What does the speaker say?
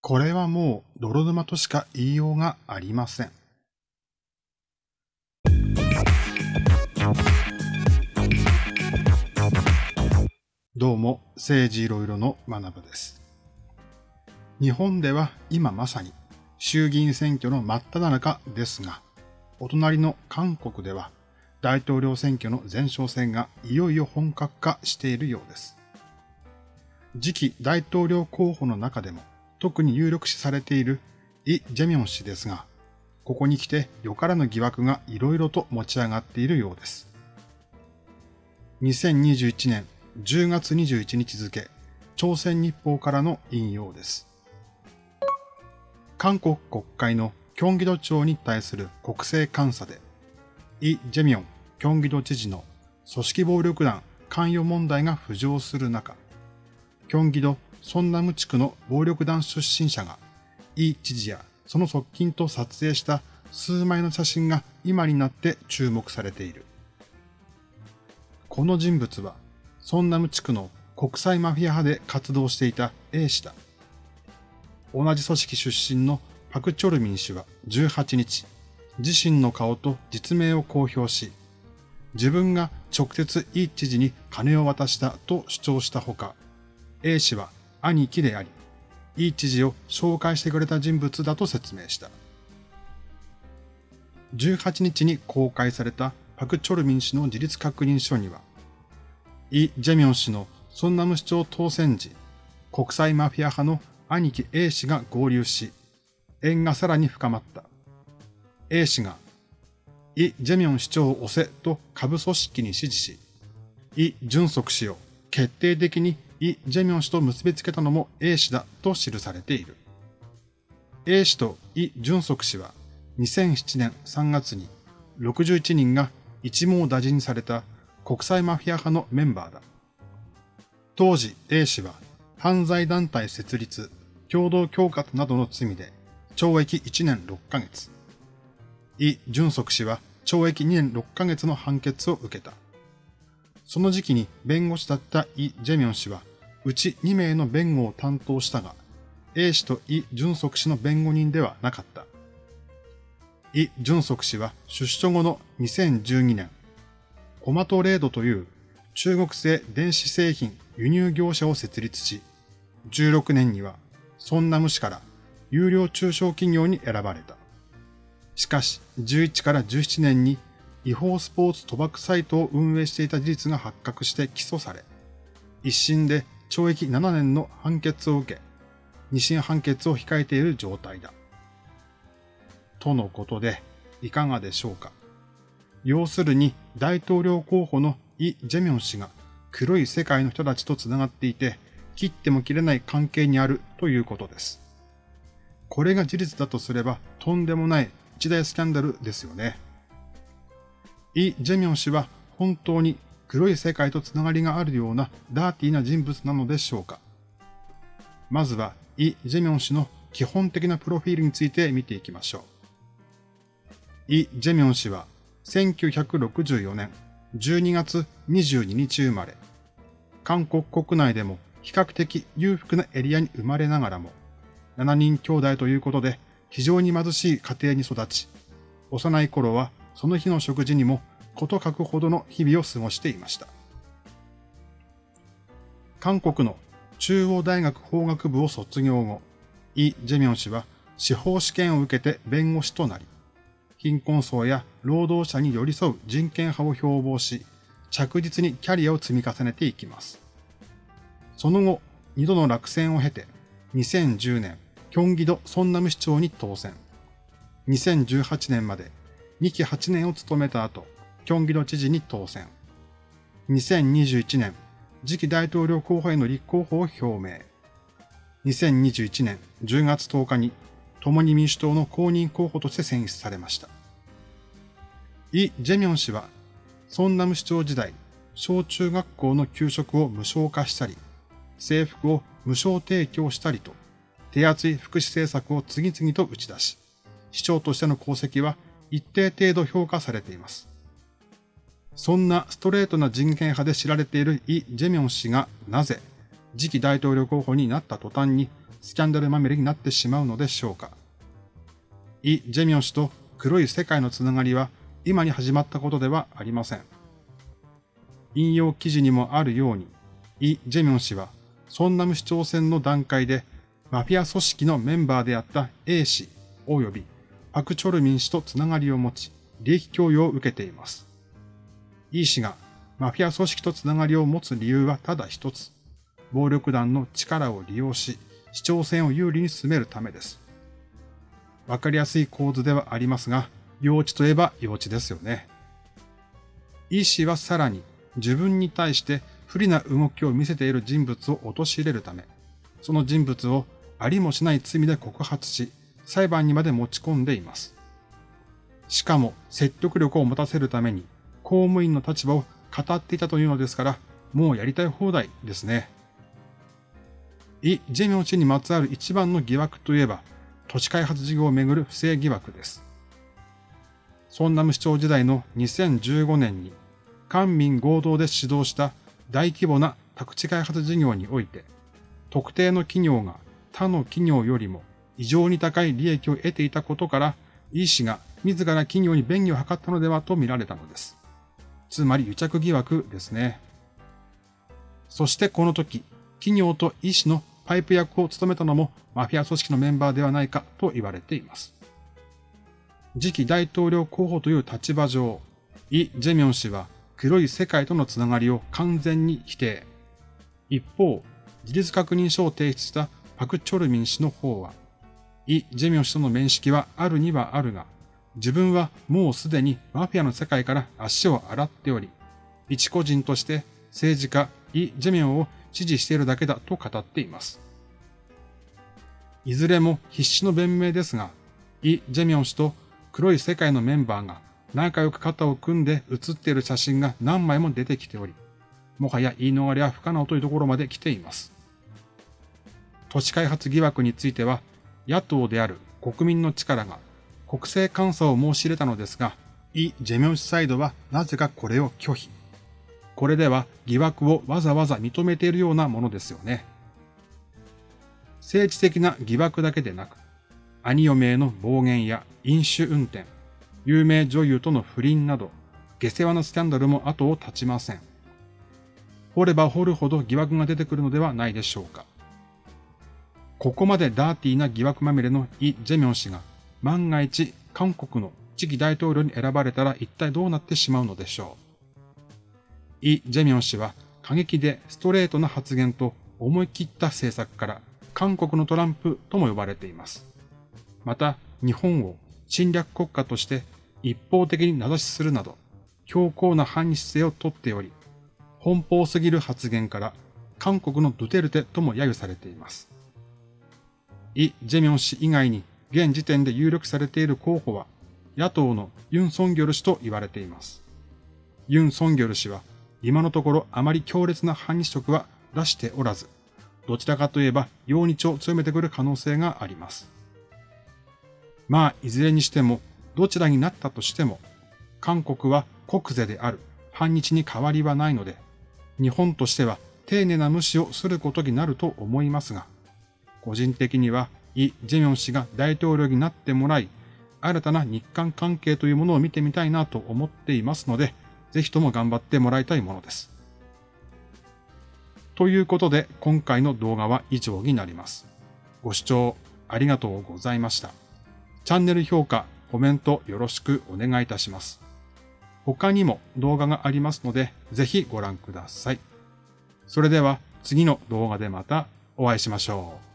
これはもう泥沼としか言いようがありません。どうも、政治いろいろの学部です。日本では今まさに衆議院選挙の真っ只中ですが、お隣の韓国では大統領選挙の前哨戦がいよいよ本格化しているようです。次期大統領候補の中でも特に有力視されているイ・ジェミョン氏ですが、ここに来てよからぬ疑惑がいろいろと持ち上がっているようです。2021年10月21日付、朝鮮日報からの引用です。韓国国会のキョンギド町に対する国政監査で、イ・ジェミョン、キョンギド知事の組織暴力団関与問題が浮上する中、キョンギド・ソンナム地区の暴力団出身者が、イ知事やその側近と撮影した数枚の写真が今になって注目されている。この人物は、ソンナム地区の国際マフィア派で活動していた A 氏だ。同じ組織出身のパク・チョルミン氏は18日、自身の顔と実名を公表し、自分が直接イ知事に金を渡したと主張したほか、A 氏は兄貴であり、イ知事を紹介してくれた人物だと説明した。18日に公開されたパク・チョルミン氏の自立確認書には、イ・ジェミョン氏のソンナム市長当選時、国際マフィア派の兄貴 A 氏が合流し、縁がさらに深まった。A 氏が、イ・ジェミョン市長を押せと下部組織に指示し、イ・ジュンソク氏を決定的にイ・ジェミョン氏と結びつけたのも A 氏だと記されている。A 氏とイ・ジュンソク氏は2007年3月に61人が一網打尽された国際マフィア派のメンバーだ。当時 A 氏は犯罪団体設立、共同恐喝などの罪で懲役1年6ヶ月。イ・ジュンソク氏は懲役2年6ヶ月の判決を受けた。その時期に弁護士だったイ・ジェミョン氏は、うち2名の弁護を担当したが、A 氏とイ・ジュンソク氏の弁護人ではなかった。イ・ジュンソク氏は出所後の2012年、コマトレードという中国製電子製品輸入業者を設立し、16年にはソンナム市から有料中小企業に選ばれた。しかし、11から17年に違法スポーツ賭博サイトを運営していた事実が発覚して起訴され、一審で懲役7年の判決を受け、二審判決を控えている状態だ。とのことで、いかがでしょうか。要するに大統領候補のイ・ジェミョン氏が黒い世界の人たちと繋がっていて、切っても切れない関係にあるということです。これが事実だとすればとんでもない一大スキャンダルですよね。イ・ジェミョン氏は本当に黒い世界とつながりがあるようなダーティーな人物なのでしょうかまずはイ・ジェミョン氏の基本的なプロフィールについて見ていきましょう。イ・ジェミョン氏は1964年12月22日生まれ、韓国国内でも比較的裕福なエリアに生まれながらも、7人兄弟ということで非常に貧しい家庭に育ち、幼い頃はその日の食事にもこと書くほどの日々を過ごしていました。韓国の中央大学法学部を卒業後、イ・ジェミョン氏は司法試験を受けて弁護士となり、貧困層や労働者に寄り添う人権派を標榜し、着実にキャリアを積み重ねていきます。その後、二度の落選を経て、2010年、キョンギド・ソンナム市長に当選。2018年まで2期8年を務めた後、キョンギド知事に当選。2021年、次期大統領候補への立候補を表明。2021年10月10日に共に民主党の公認候補として選出されました。イ・ジェミョン氏は、ソンナム市長時代、小中学校の給食を無償化したり、制服を無償提供したりと、手厚い福祉政策を次々と打ち出し、市長としての功績は一定程度評価されています。そんなストレートな人権派で知られているイ・ジェミョン氏がなぜ次期大統領候補になった途端にスキャンダルまみれになってしまうのでしょうか。イ・ジェミョン氏と黒い世界のつながりは今に始まったことではありません。引用記事にもあるように、イ・ジェミョン氏は、ソンナム市長選の段階で、マフィア組織のメンバーであった A 氏及びパク・チョルミン氏とつながりを持ち、利益供与を受けています。イ氏がマフィア組織とつながりを持つ理由はただ一つ。暴力団の力を利用し、市長選を有利に進めるためです。わかりやすい構図ではありますが、幼稚といえば幼稚ですよね。イ氏はさらに自分に対して不利な動きを見せている人物を陥れるため、その人物をありもしない罪で告発し、裁判にまで持ち込んでいます。しかも説得力を持たせるために公務員の立場を語っていたというのですから、もうやりたい放題ですね。イ・ジェミョン氏にまつわる一番の疑惑といえば、都市開発事業をめぐる不正疑惑です。ソンナム市長時代の2015年に、官民合同で指導した大規模な宅地開発事業において、特定の企業が他の企業よりも異常に高い利益を得ていたことから、イ氏が自ら企業に便宜を図ったのではと見られたのです。つまり癒着疑惑ですね。そしてこの時、企業と医師のパイプ役を務めたのもマフィア組織のメンバーではないかと言われています。次期大統領候補という立場上、イ・ジェミョン氏は黒い世界とのつながりを完全に否定。一方、事実確認書を提出したパク・チョルミン氏の方は、イ・ジェミョン氏との面識はあるにはあるが、自分はもうすでにマフィアの世界から足を洗っており、一個人として政治家イ・ジェミョンを支持しているだけだと語っています。いずれも必死の弁明ですが、イ・ジェミョン氏と黒い世界のメンバーが仲良く肩を組んで写っている写真が何枚も出てきており、もはや言い逃れは不可能というところまで来ています。都市開発疑惑については、野党である国民の力が国政監査を申し入れたのですが、イ・ジェミョン氏サイドはなぜかこれを拒否。これでは疑惑をわざわざ認めているようなものですよね。政治的な疑惑だけでなく、兄嫁への暴言や飲酒運転、有名女優との不倫など、下世話なスキャンダルも後を絶ちません。掘れば掘るほど疑惑が出てくるのではないでしょうか。ここまでダーティーな疑惑まみれのイ・ジェミョン氏が万が一韓国の次期大統領に選ばれたら一体どうなってしまうのでしょう。イ・ジェミョン氏は過激でストレートな発言と思い切った政策から韓国のトランプとも呼ばれています。また日本を侵略国家として一方的に名指しするなど強硬な反日姿勢をとっており、奔放すぎる発言から韓国のドゥテルテとも揶揄されています。イ・ジェミョン氏以外に現時点で有力されている候補は、野党のユン・ソンギョル氏と言われています。ユン・ソンギョル氏は、今のところあまり強烈な反日色は出しておらず、どちらかといえば、陽日を強めてくる可能性があります。まあ、いずれにしても、どちらになったとしても、韓国は国是である反日に変わりはないので、日本としては丁寧な無視をすることになると思いますが、個人的にはイ・ジェミョン氏が大統領になってもらい、新たな日韓関係というものを見てみたいなと思っていますので、ぜひとも頑張ってもらいたいものです。ということで、今回の動画は以上になります。ご視聴ありがとうございました。チャンネル評価、コメントよろしくお願いいたします。他にも動画がありますので、ぜひご覧ください。それでは次の動画でまたお会いしましょう。